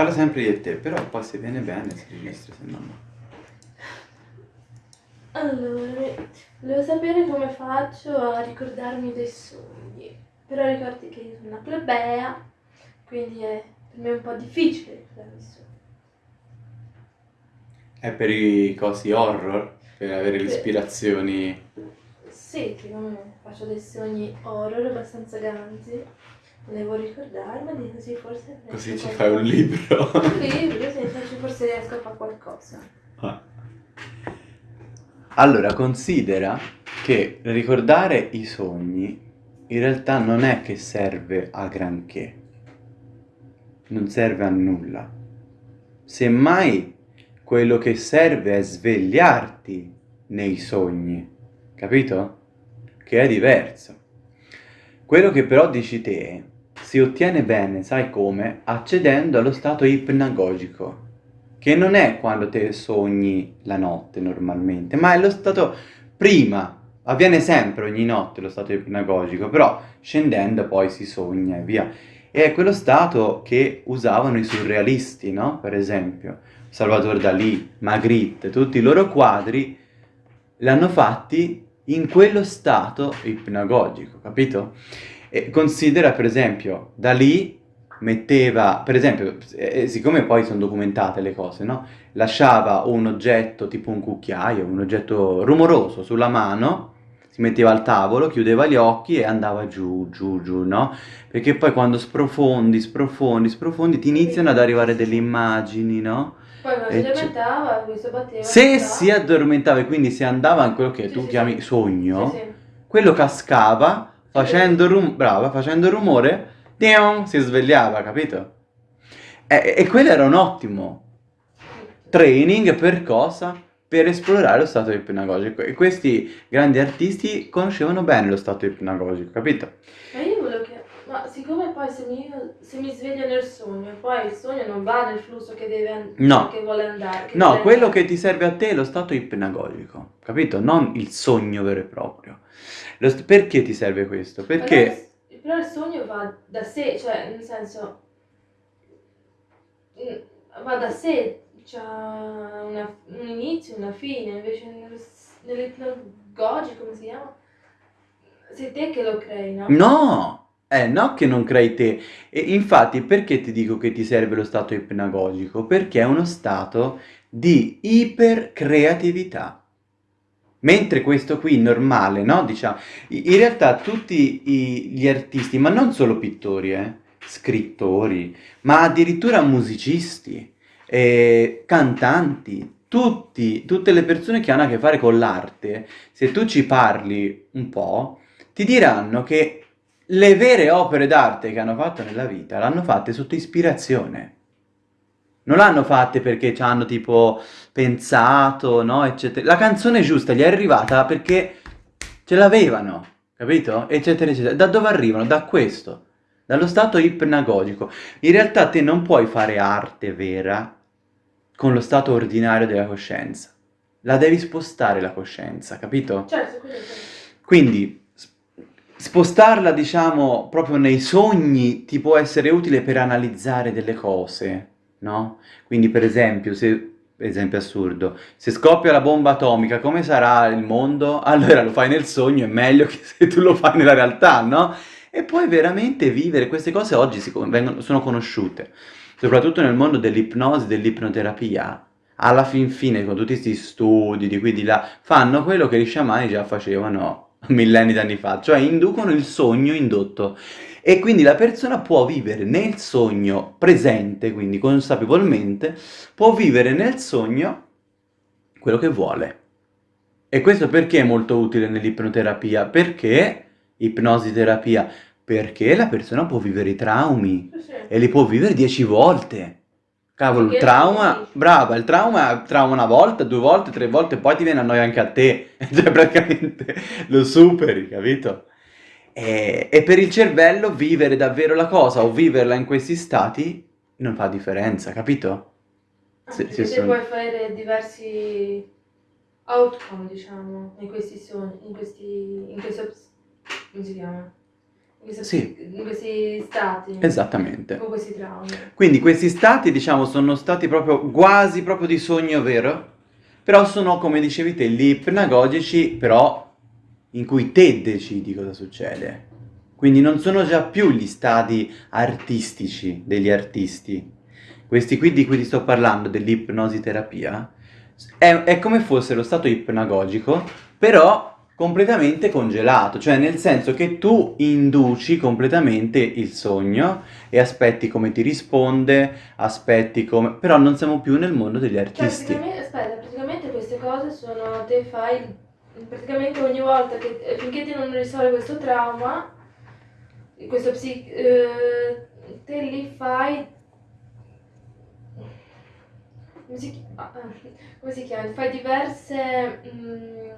parla sempre di te, però poi se viene bene si registra, se no no. Allora, volevo sapere come faccio a ricordarmi dei sogni. Però ricordi che io sono una plebea, quindi è per me un po' difficile ricordarmi i sogni. È per i cosi horror? Per avere le Sì. ispirazioni... Sì, siccome faccio dei sogni horror abbastanza grandi, volevo ricordarmeli così forse... Così ci fai un libro. Un libro, sì, forse riesco a fare qualcosa. Ah. Allora, considera che ricordare i sogni in realtà non è che serve a granché, non serve a nulla. Semmai quello che serve è svegliarti nei sogni, capito? Che è diverso. Quello che però dici te si ottiene bene, sai come? Accedendo allo stato ipnagogico che non è quando te sogni la notte normalmente, ma è lo stato prima, avviene sempre ogni notte lo stato ipnagogico, però scendendo poi si sogna e via. E è quello stato che usavano i surrealisti, no? Per esempio, Salvador Dalì, Magritte, tutti i loro quadri l'hanno fatti in quello stato ipnagogico, capito? E considera per esempio Dalì metteva, per esempio, eh, siccome poi sono documentate le cose, no? Lasciava un oggetto tipo un cucchiaio, un oggetto rumoroso sulla mano, si metteva al tavolo, chiudeva gli occhi e andava giù, giù, giù, no? Perché poi quando sprofondi, sprofondi, sprofondi, ti iniziano ad arrivare delle immagini, no? Poi E si addormentava, lui si batteva. Se si addormentava e quindi si andava in quello che Sì, tu sì, chiami sì. sogno, quello cascava, facendo, rum- brava, facendo rumore, tiong, si svegliava, capito? E, e quello era un ottimo training per cosa? Per esplorare lo stato ipnagogico. E questi grandi artisti conoscevano bene lo stato ipnagogico, capito? Che... Ma siccome poi se mi, se mi sveglio nel sogno, poi il sogno non va nel flusso che deve No. che vuole andare. che No, quello andare. che ti serve a te è lo stato ipnagogico, capito? Non il sogno vero e proprio. Lo st- perché ti serve questo? Perché... Però, però il sogno va da sé, cioè nel senso... mm, Va da sé, c'ha una- un inizio, una fine, invece nel- nell'ipnagogico, come si chiama? Sei te che lo crei, no? No! Eh, no che non crei te. E infatti, perché ti dico che ti serve lo stato ipnagogico? Perché è uno stato di ipercreatività. Mentre questo qui normale, no? Diciamo, in realtà tutti i- gli artisti, ma non solo pittori, eh, scrittori, ma addirittura musicisti, eh, cantanti, tutti, tutte le persone che hanno a che fare con l'arte, se tu ci parli un po', ti diranno che le vere opere d'arte che hanno fatto nella vita l'hanno fatte sotto ispirazione. Non l'hanno fatte perché ci hanno tipo pensato, no, eccetera. La canzone giusta gli è arrivata perché ce l'avevano, capito? Eccetera, eccetera. Da dove arrivano? Da questo, dallo stato ipnagogico. In realtà te non puoi fare arte vera con lo stato ordinario della coscienza. La devi spostare la coscienza, capito? Certo. Quindi s- spostarla, diciamo, proprio nei sogni ti può essere utile per analizzare delle cose, no? Quindi, per esempio, se esempio assurdo, se scoppia la bomba atomica, come sarà il mondo? Allora lo fai nel sogno, è meglio che se tu lo fai nella realtà, no? E puoi veramente vivere queste cose oggi si vengono- sono conosciute, soprattutto nel mondo dell'ipnosi, dell'ipnoterapia. Alla fin fine, con tutti questi studi di qui di là, fanno quello che gli sciamani già facevano millenni d'anni fa, cioè inducono il sogno indotto. E quindi la persona può vivere nel sogno presente, quindi consapevolmente, può vivere nel sogno quello che vuole. E questo perché è molto utile nell'ipnoterapia? Perché ipnosi terapia? Perché la persona può vivere i traumi sì. e li può vivere dieci volte. Cavolo, il trauma, brava, il trauma, trauma una volta, due volte, tre volte, poi ti viene a noia anche a te, cioè praticamente lo superi, capito? E, e per il cervello vivere davvero la cosa o viverla in questi stati non fa differenza, capito? Sì, perché sono- puoi fare diversi outcome, diciamo, in questi sogni, in questi, in questi come si chiama? Questi, Sì. in questi stati. Esattamente. Con questi traumi. Quindi questi stati, diciamo, sono stati proprio quasi proprio di sogno vero, però sono, come dicevi te, gli ipnagogici, però in cui te decidi cosa succede. Quindi non sono già più gli stati artistici degli artisti. Questi qui di cui ti sto parlando, dell'ipnosi terapia, è, è come fosse lo stato ipnagogico, però completamente congelato, cioè nel senso che tu induci completamente il sogno e aspetti come ti risponde, aspetti come... però non siamo più nel mondo degli artisti. praticamente, aspetta, praticamente queste cose sono, te fai, praticamente ogni volta che, eh, finché te non risolvi questo trauma, questo psi, eh, te li fai, come si, ah, ah, chiama? Fai diverse, mm,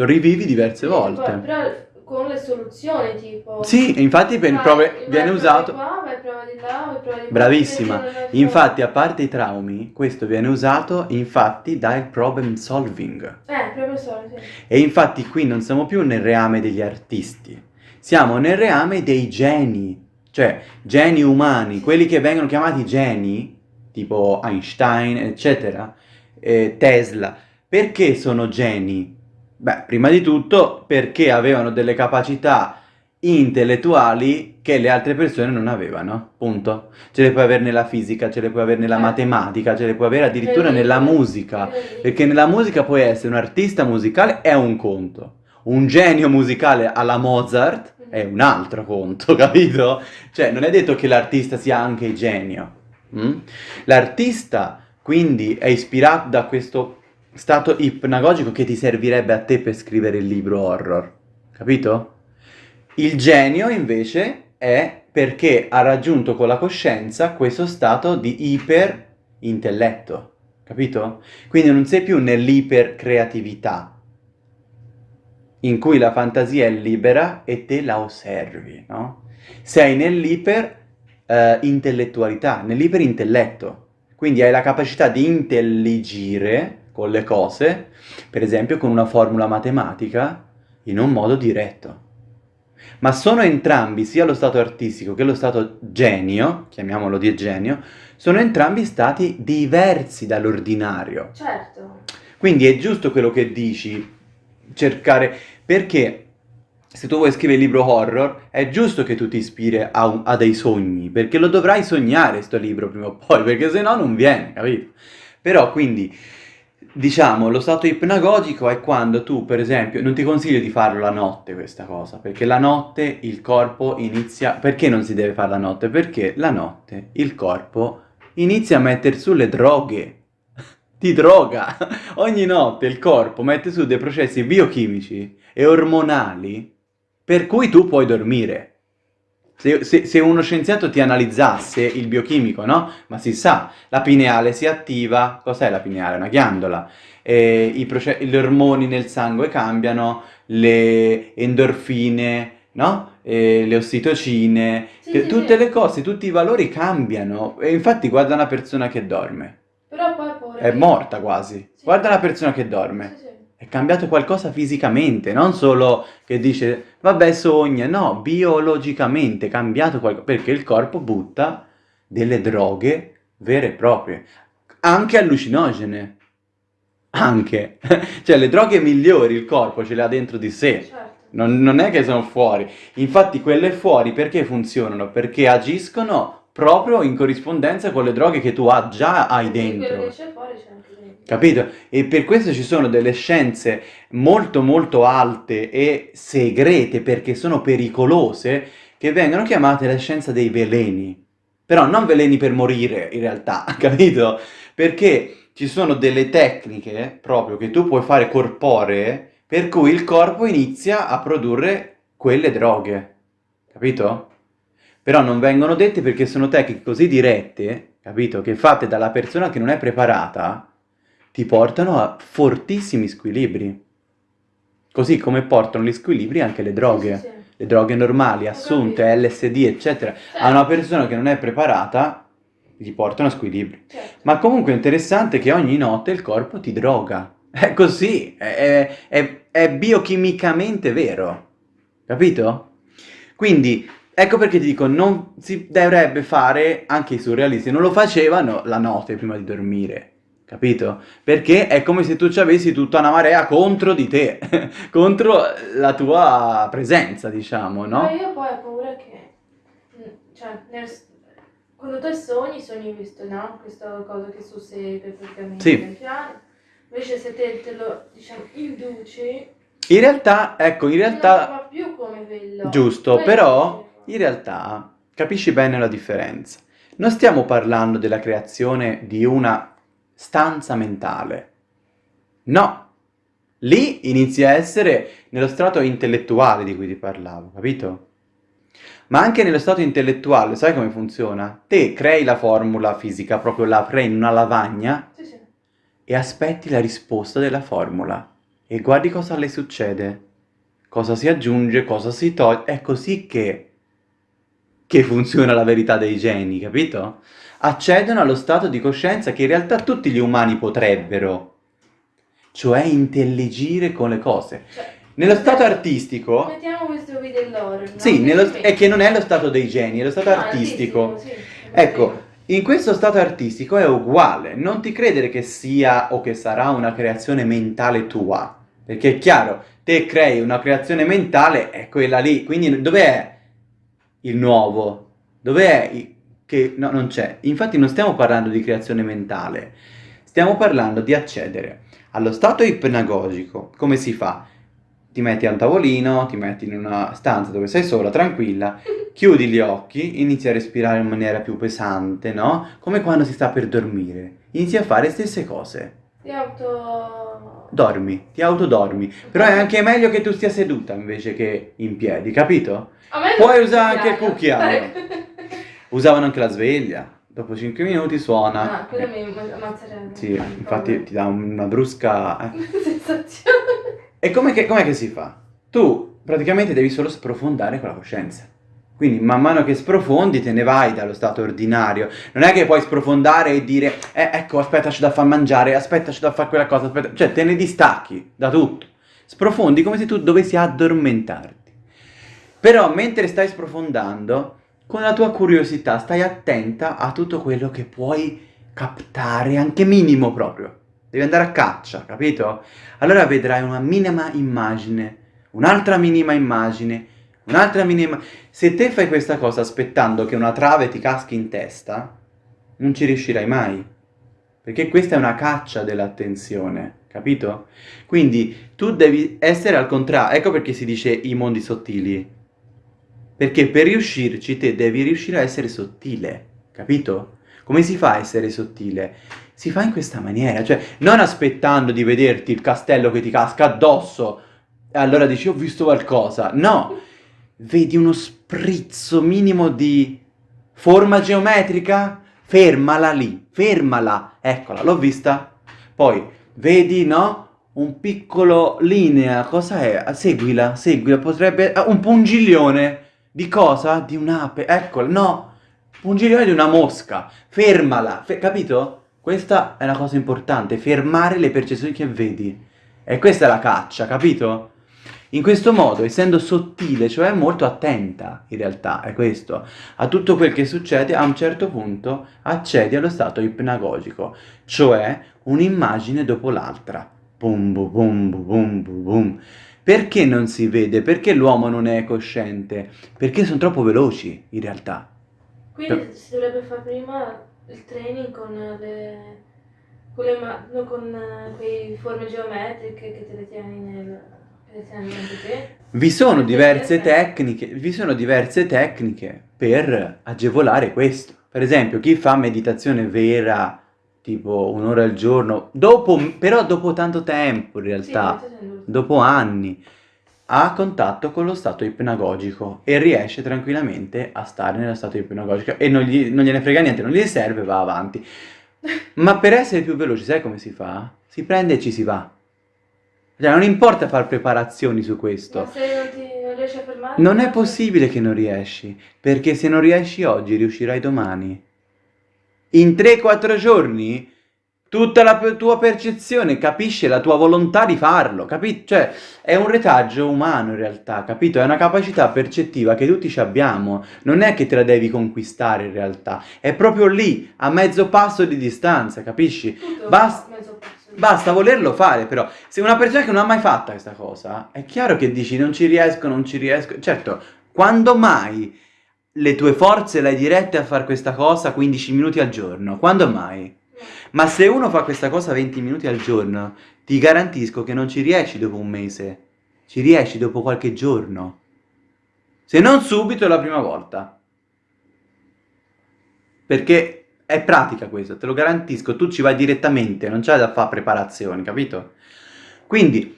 Lo rivivi diverse volte. poi- però con le soluzioni tipo... Sì, e infatti per vai- prove- vai viene usato... qua, vai prova di là, vai prova di Bravissima. Infatti, a parte i traumi, questo viene usato infatti dal problem solving. Eh, solo, sì. E infatti qui non siamo più nel reame degli artisti, siamo nel reame dei geni, cioè geni umani, quelli che vengono chiamati geni, tipo Einstein, eccetera, eh, Tesla. Perché sono geni? Beh, prima di tutto perché avevano delle capacità intellettuali che le altre persone non avevano, punto. Ce le puoi avere nella fisica, ce le puoi avere nella Certo. matematica, ce le puoi avere addirittura Nel nella musica. Libro. Perché nella musica puoi essere un artista musicale è un conto, un genio musicale alla Mozart è un altro conto, capito? Cioè non è detto che l'artista sia anche genio. mm? L'artista quindi è ispirato da questo stato ipnagogico che ti servirebbe a te per scrivere il libro horror, capito? Il genio invece è perché ha raggiunto con la coscienza questo stato di iperintelletto, capito? Quindi non sei più nell'ipercreatività, in cui la fantasia è libera e te la osservi, no? Sei nell'iper eh, nell'iperintelletto. Quindi hai la capacità di intelligire con le cose, per esempio con una formula matematica, in un modo diretto. Ma sono entrambi, sia lo stato artistico che lo stato genio, chiamiamolo di genio, sono entrambi stati diversi dall'ordinario. Certo. Quindi è giusto quello che dici, cercare, perché se tu vuoi scrivere il libro horror, è giusto che tu ti ispiri a, un- a dei sogni, perché lo dovrai sognare sto libro prima o poi, perché se no non viene, capito? Però quindi, diciamo, lo stato ipnagogico è quando tu, per esempio, non ti consiglio di farlo la notte questa cosa, perché la notte il corpo inizia... Perché non si deve fare la notte? Perché la notte il corpo inizia a mettere su le droghe. Ti droga! Ogni notte il corpo mette su dei processi biochimici e ormonali per cui tu puoi dormire. Se, se- se uno scienziato ti analizzasse il biochimico, no? Ma si sa, la pineale si attiva, cos'è la pineale? Una ghiandola. E i proce- gli ormoni nel sangue cambiano, le endorfine, no? E le ossitocine, Sì, che sì, tutte sì. le cose, tutti i valori cambiano. E infatti guarda una persona che dorme, Però poi pure... è morta quasi. Guarda una persona che dorme. È cambiato qualcosa fisicamente, non solo che dice vabbè sogna, no, biologicamente è cambiato qualcosa, perché il corpo butta delle droghe vere e proprie, anche allucinogene, anche, cioè le droghe migliori il corpo ce le ha dentro di sé, Certo. non, non è che sono fuori, infatti quelle fuori perché funzionano? Perché agiscono proprio in corrispondenza con le droghe che tu ha- già hai dentro. fuori dentro. Capito? E per questo ci sono delle scienze molto molto alte e segrete perché sono pericolose che vengono chiamate la scienza dei veleni. Però non veleni per morire in realtà, capito? Perché ci sono delle tecniche proprio che tu puoi fare corporee per cui il corpo inizia a produrre quelle droghe. Capito? Però non vengono dette perché sono tecniche così dirette, capito? Che fatte dalla persona che non è preparata ti portano a fortissimi squilibri. Così come portano gli squilibri anche le droghe. Sì, sì. Le droghe normali, assunte. LSD, eccetera. Certo. A una persona che non è preparata gli portano a squilibri. Certo. Ma comunque è interessante che ogni notte il corpo ti droga. È così, è, è- è- è biochimicamente vero. Capito? Quindi ecco perché ti dico, non si dovrebbe fare, anche i surrealisti non lo facevano la notte prima di dormire, capito? Perché è come se tu ci avessi tutta una marea contro di te, contro la tua presenza, diciamo, no? Ma io poi ho paura che, mm, cioè, nel, quando te sogni, sogni questo, no? Questa cosa che succede praticamente Sì. piano. Invece se te, te lo, diciamo, induci, In realtà, ecco, in non realtà... fa più come quello. Giusto, Quello però. In realtà capisci bene la differenza. Non stiamo parlando della creazione di una stanza mentale. No, lì inizi a essere nello strato intellettuale di cui ti parlavo, capito? Ma anche nello stato intellettuale, sai come funziona? Te crei la formula fisica, proprio la crei in una lavagna Sì, sì. e aspetti la risposta della formula e guardi cosa le succede, cosa si aggiunge, cosa si toglie, è così che, che funziona la verità dei geni, capito? Accedono allo stato di coscienza che in realtà tutti gli umani potrebbero, cioè intelligire con le cose. Cioè, Nello stato artistico, Mettiamo questo qui dell'oro, no? sì, nello- è che non è lo stato dei geni, è lo stato No, artistico. sì. Ecco, in questo stato artistico è uguale, non ti credere che sia o che sarà una creazione mentale tua, perché è chiaro, te crei una creazione mentale, è quella lì, quindi dov'è il nuovo? Dov'è che no, non c'è. Infatti non stiamo parlando di creazione mentale, stiamo parlando di accedere allo stato ipnagogico. Come si fa? Ti metti a un tavolino, ti metti in una stanza dove sei sola, tranquilla, chiudi gli occhi, inizi a respirare in maniera più pesante, no? Come quando si sta per dormire. Inizi a fare le stesse cose. Ti auto... Dormi, ti autodormi. Però è anche meglio che tu stia seduta invece che in piedi, capito? Puoi usare anche il cucchiaio. Usavano anche la sveglia. Dopo 5 minuti suona. Ah, quello mi ammazzerebbe. Sì, infatti ti dà una brusca... eh. Sensazione. E com'è che, com'è che si fa? Tu praticamente devi solo sprofondare con la coscienza. Quindi man mano che sprofondi te ne vai dallo stato ordinario. Non è che puoi sprofondare e dire, eh, ecco, aspetta, c'è da far mangiare, aspetta, c'è da fare quella cosa, aspetta. Cioè, te ne distacchi da tutto. Sprofondi come se tu dovessi addormentarti. Però mentre stai sprofondando, con la tua curiosità stai attenta a tutto quello che puoi captare, anche minimo proprio. Devi andare a caccia, capito? Allora vedrai una minima immagine, un'altra minima immagine, un'altra minima... Se te fai questa cosa aspettando che una trave ti caschi in testa, non ci riuscirai mai. Perché questa è una caccia dell'attenzione, capito? Quindi tu devi essere al contrario. Ecco perché si dice i mondi sottili. Perché per riuscirci te devi riuscire a essere sottile, capito? Come si fa a essere sottile? Si fa in questa maniera, cioè non aspettando di vederti il castello che ti casca addosso e allora dici ho visto qualcosa. No, vedi uno sprizzo minimo di forma geometrica? Fermala lì, fermala. Eccola, l'ho vista. Poi vedi, no? Un piccolo linea, cosa è? Seguila, seguila, potrebbe... ah, un pungiglione. Di cosa? Di un'ape. Eccola, no. Pungiglione di una mosca. Fermala, fe- capito? Questa è una cosa importante, fermare le percezioni che vedi. E questa è la caccia, capito? In questo modo, essendo sottile, cioè molto attenta, in realtà, è questo, a tutto quel che succede, a un certo punto accedi allo stato ipnagogico, cioè un'immagine dopo l'altra. Bum bum bum bum bum. Perché non si vede? Perché l'uomo non è cosciente? Perché sono troppo veloci, in realtà. Quindi si dovrebbe fare prima il training con le... Con, le con eh, quei forme geometriche che te le tieni nel... Vi sono diverse tecniche, vi sono diverse tecniche per agevolare questo. Per esempio, chi fa meditazione vera, tipo un'ora al giorno, dopo, però dopo tanto tempo in realtà, dopo anni, ha contatto con lo stato ipnagogico e riesce tranquillamente a stare nello stato ipnagogico e non, gli- non gliene frega niente, non gli serve, va avanti. Ma per essere più veloci, sai come si fa? Si prende e ci si va. Cioè, non importa fare preparazioni su questo. Ma se non ti non riesci a fermare... Non è possibile che non riesci, perché se non riesci oggi riuscirai domani. In 3-4 giorni tutta la tua percezione, capisce la tua volontà di farlo, capito? Cioè, è un retaggio umano in realtà, capito? È una capacità percettiva che tutti abbiamo, non è che te la devi conquistare in realtà, è proprio lì, a mezzo passo di distanza, capisci? Basta, basta volerlo fare, però. Se una persona che non ha mai fatto questa cosa, è chiaro che dici non ci riesco, non ci riesco. Certo, quando mai le tue forze le hai dirette a fare questa cosa 15 minuti al giorno? Quando mai? Ma se uno fa questa cosa 20 minuti al giorno, ti garantisco che non ci riesci dopo un mese, ci riesci dopo qualche giorno. Se non subito la prima volta. Perché è pratica questo, te lo garantisco, tu ci vai direttamente, non c'è da fare preparazioni, capito? Quindi,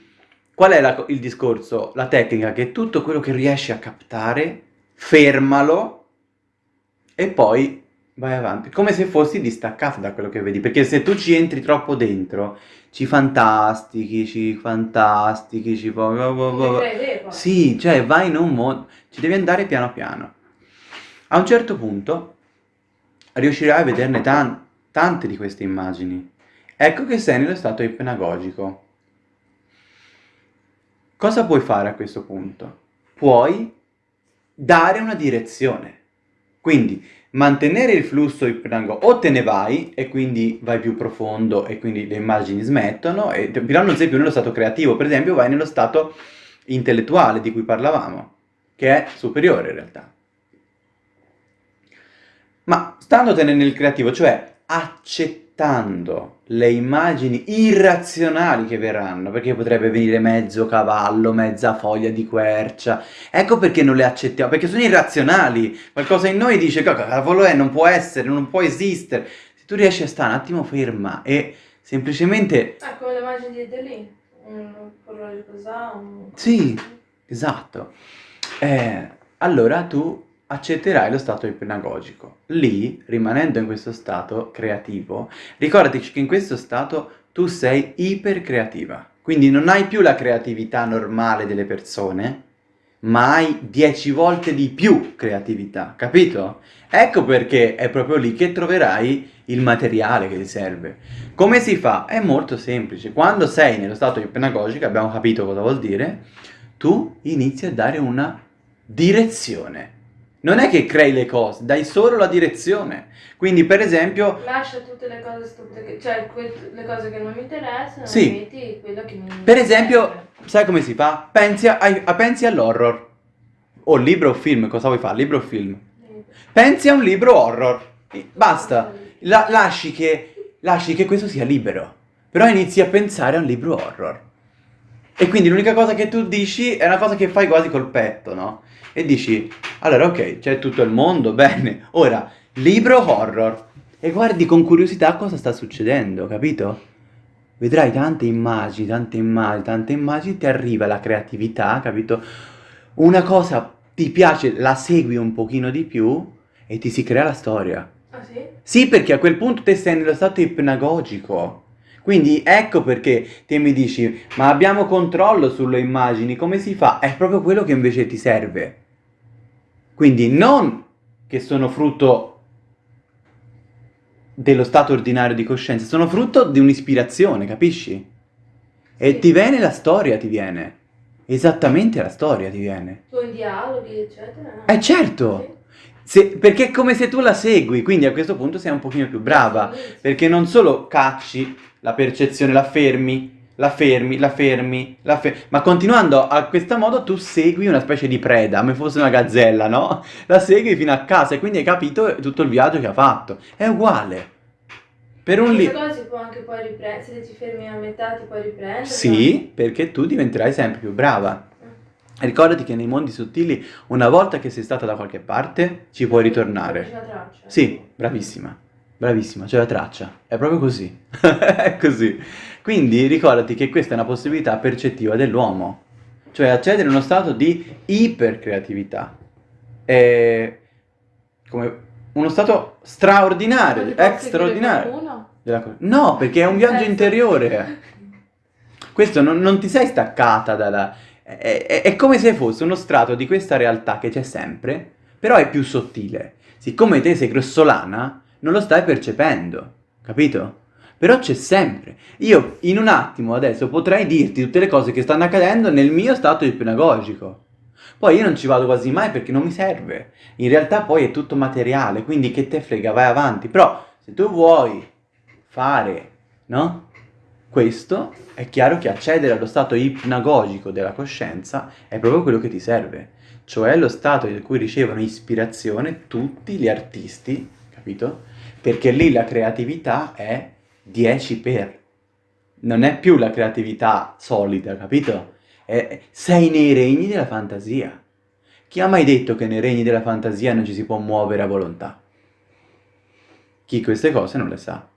qual è la, il discorso, la tecnica? Che tutto quello che riesci a captare, fermalo e poi vai avanti, come se fossi distaccato da quello che vedi, perché se tu ci entri troppo dentro, ci fantastichi, ci fantastichi, ci... Sì, cioè vai in un mondo, ci devi andare piano piano. A un certo punto riuscirai a vederne tan tante di queste immagini. Ecco che sei nello stato ipnagogico. Cosa puoi fare a questo punto? Puoi dare una direzione. Quindi mantenere il flusso ipnago o te ne vai e quindi vai più profondo e quindi le immagini smettono, e, però non sei più nello stato creativo, per esempio vai nello stato intellettuale di cui parlavamo, che è superiore in realtà. Ma standotene nel creativo, cioè accettando le immagini irrazionali che verranno, perché potrebbe venire mezzo cavallo, mezza foglia di quercia, ecco perché non le accettiamo, perché sono irrazionali, qualcosa in noi dice che cavolo è, non può essere, non può esistere, se tu riesci a stare un attimo ferma e semplicemente... Ah, come le immagini di Delì, un orologio così, un... Sì, esatto. Eh, allora tu accetterai lo stato ipnagogico. Lì, rimanendo in questo stato creativo, ricordati che in questo stato tu sei ipercreativa. Quindi non hai più la creatività normale delle persone, ma hai dieci volte di più creatività, capito? Ecco perché è proprio lì che troverai il materiale che ti serve. Come si fa? È molto semplice. Quando sei nello stato ipnagogico, abbiamo capito cosa vuol dire, tu inizi a dare una direzione non è che crei le cose, dai solo la direzione. Quindi, per esempio... Lascia tutte le cose stupide, cioè le cose che non mi interessano, sì. metti quello che mi Per esempio, sai come si fa? Pensi, a, a, pensi all'horror. O libro o film, cosa vuoi fare? Libro o film? Pensi a un libro horror. Basta. La, lasci, che, lasci che questo sia libero. Però inizi a pensare a un libro horror. E quindi l'unica cosa che tu dici è una cosa che fai quasi col petto, no? E dici, allora ok, c'è tutto il mondo, bene, ora, libro horror. E guardi con curiosità cosa sta succedendo, capito? Vedrai tante immagini, tante immagini, tante immagini, ti arriva la creatività, capito? Una cosa ti piace, la segui un pochino di più e ti si crea la storia. Ah sì? Sì, perché a quel punto te sei nello stato ipnagogico. Quindi ecco perché te mi dici, ma abbiamo controllo sulle immagini, come si fa? È proprio quello che invece ti serve. Quindi non che sono frutto dello stato ordinario di coscienza, sono frutto di un'ispirazione, capisci? E ti viene la storia, ti viene. Esattamente la storia ti viene. Con dialoghi, eccetera. Eh certo! Se, perché è come se tu la segui, quindi a questo punto sei un pochino più brava, perché non solo cacci la percezione, la fermi, la fermi, la fermi, la fermi, ma continuando a questo modo tu segui una specie di preda, come fosse una gazzella, no? La segui fino a casa e quindi hai capito tutto il viaggio che ha fatto. È uguale. Per un libro... cosa si può anche poi riprendere, se ti fermi a metà ti puoi riprendere? Sì, perché tu diventerai sempre più brava. Ricordati che nei mondi sottili, una volta che sei stata da qualche parte, ci puoi ritornare. C'è la traccia. Sì, bravissima. Bravissima, c'è la traccia. È proprio così. è così. Quindi ricordati che questa è una possibilità percettiva dell'uomo. Cioè accedere a uno stato di ipercreatività. È come uno stato straordinario, straordinario. No, perché è un viaggio interiore. Questo non, non ti sei staccata dalla... È, è, è come se fosse uno strato di questa realtà che c'è sempre, però è più sottile. Siccome te sei grossolana, non lo stai percependo, capito? Però c'è sempre. Io in un attimo adesso potrei dirti tutte le cose che stanno accadendo nel mio stato ipnagogico. Poi io non ci vado quasi mai perché non mi serve. In realtà poi è tutto materiale, quindi che te frega, vai avanti. Però se tu vuoi fare, no? Questo è chiaro che accedere allo stato ipnagogico della coscienza è proprio quello che ti serve, cioè lo stato in cui ricevono ispirazione tutti gli artisti, capito? Perché lì la creatività è 10 per. Non è più la creatività solida, capito? È, sei nei regni della fantasia. Chi ha mai detto che nei regni della fantasia non ci si può muovere a volontà? Chi queste cose non le sa.